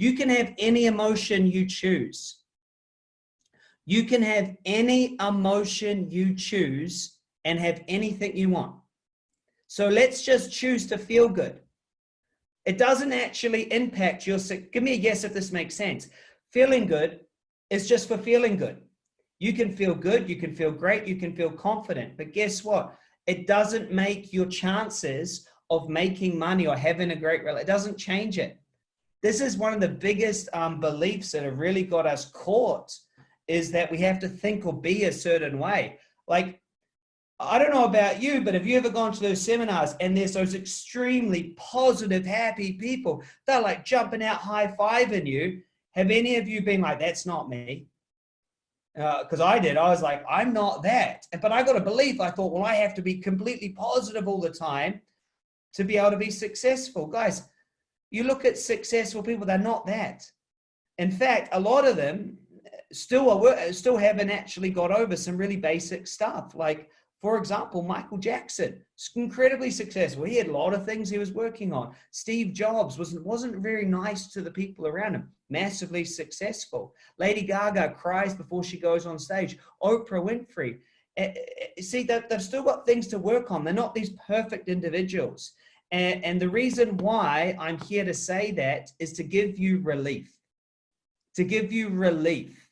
You can have any emotion you choose. You can have any emotion you choose and have anything you want. So let's just choose to feel good. It doesn't actually impact your, give me a guess if this makes sense. Feeling good is just for feeling good. You can feel good, you can feel great, you can feel confident, but guess what? It doesn't make your chances of making money or having a great relationship, it doesn't change it. This is one of the biggest um, beliefs that have really got us caught is that we have to think or be a certain way. Like, I don't know about you, but have you ever gone to those seminars and there's those extremely positive, happy people? They're like jumping out, high-fiving you. Have any of you been like, that's not me? Because uh, I did. I was like, I'm not that. But I got a belief. I thought, well, I have to be completely positive all the time to be able to be successful. Guys, you look at successful people, they're not that. In fact, a lot of them still are, still haven't actually got over some really basic stuff. Like, for example, Michael Jackson, incredibly successful. He had a lot of things he was working on. Steve Jobs wasn't, wasn't very nice to the people around him, massively successful. Lady Gaga cries before she goes on stage. Oprah Winfrey. Uh, see, they've, they've still got things to work on. They're not these perfect individuals. And, and the reason why I'm here to say that is to give you relief, to give you relief